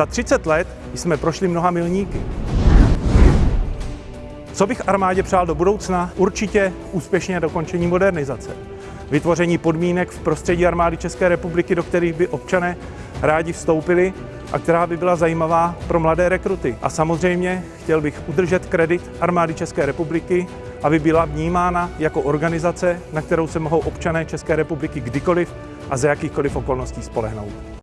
Za 30 let jsme prošli mnoha milníky. Co bych armádě přál do budoucna? Určitě úspěšně dokončení modernizace. Vytvoření podmínek v prostředí armády České republiky, do kterých by občané rádi vstoupili a která by byla zajímavá pro mladé rekruty. A samozřejmě chtěl bych udržet kredit armády České republiky, aby byla vnímána jako organizace, na kterou se mohou občané České republiky kdykoliv a za jakýchkoliv okolností spolehnout.